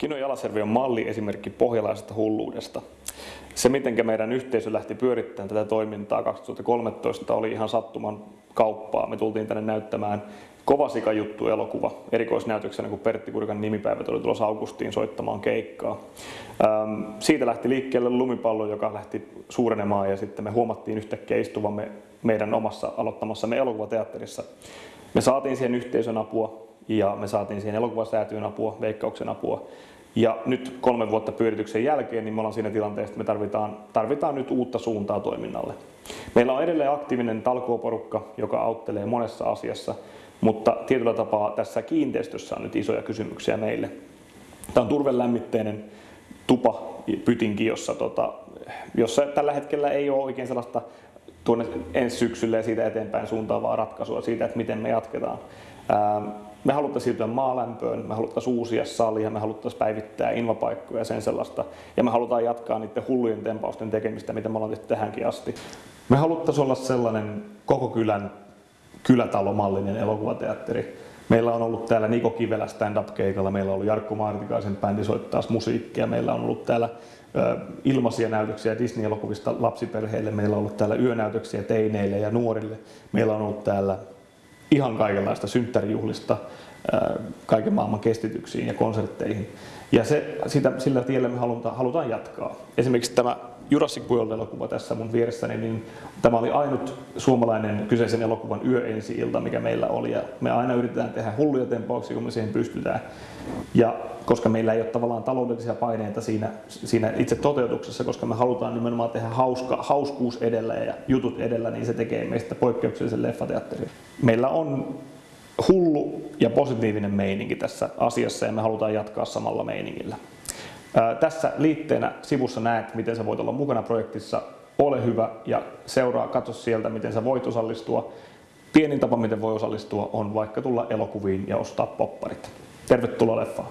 Kino Jalasjärvi on malli esimerkki pohjalaisesta hulluudesta. Se, miten meidän yhteisö lähti pyörittämään tätä toimintaa 2013, oli ihan sattuman kauppaa. Me tultiin tänne näyttämään Kovasika juttu elokuva erikoisnäytöksenä, kun Pertti Kurikan nimipäivät oli tulossa Augustiin soittamaan keikkaa. Siitä lähti liikkeelle lumipallo, joka lähti suurenemaan ja sitten me huomattiin yhtäkkiä istuvamme meidän omassa aloittamassamme elokuvateatterissa. Me saatiin siihen yhteisön apua, ja me saatiin siihen elokuvasäätyyn apua, veikkauksen apua. Ja nyt kolmen vuotta pyörityksen jälkeen niin me ollaan siinä tilanteessa, että me tarvitaan, tarvitaan nyt uutta suuntaa toiminnalle. Meillä on edelleen aktiivinen talkooporukka, joka auttelee monessa asiassa, mutta tietyllä tapaa tässä kiinteistössä on nyt isoja kysymyksiä meille. Tämä on turvelämmitteinen tupa pytinki, jossa, tota, jossa tällä hetkellä ei ole oikein sellaista tuonne ensi syksylle ja siitä eteenpäin suuntaavaa ratkaisua siitä, että miten me jatketaan. Me haluttaisiin siirtyä maalämpöön, me haluttaisiin uusia salia, me haluttaisiin päivittää invapaikkoja ja sen sellaista. Ja me halutaan jatkaa niiden hullujen tempausten tekemistä, mitä me ollaan tehty tähänkin asti. Me haluttaisiin olla sellainen koko kylän kylätalomallinen elokuvateatteri. Meillä on ollut täällä Niko Kivelä stand-up-keikalla, meillä on ollut Jarkko Maartikaisen bändi soittaa musiikkia, meillä on ollut täällä ilmaisia näytöksiä Disney-elokuvista lapsiperheille, meillä on ollut täällä yönäytöksiä teineille ja nuorille, meillä on ollut täällä ihan kaikenlaista synttärijuhlista kaiken maailman kestityksiin ja konsertteihin. Ja se, sitä, sillä tiellä me halutaan, halutaan jatkaa. Esimerkiksi tämä Jurassic World-elokuva tässä mun vieressäni, niin tämä oli ainut suomalainen kyseisen elokuvan yöensi-ilta, mikä meillä oli. Ja me aina yritetään tehdä hulluja tempauksia, kun me siihen pystytään. Ja koska meillä ei ole tavallaan taloudellisia paineita siinä, siinä itse toteutuksessa, koska me halutaan nimenomaan tehdä hauska, hauskuus edellä ja jutut edellä, niin se tekee meistä poikkeuksellisen leffateatterin. Meillä on hullu ja positiivinen meininki tässä asiassa ja me halutaan jatkaa samalla meiningillä. Tässä liitteenä sivussa näet, miten sä voit olla mukana projektissa. Ole hyvä ja seuraa, katso sieltä, miten sä voit osallistua. Pienin tapa, miten voi osallistua, on vaikka tulla elokuviin ja ostaa popparit. Tervetuloa leffaan!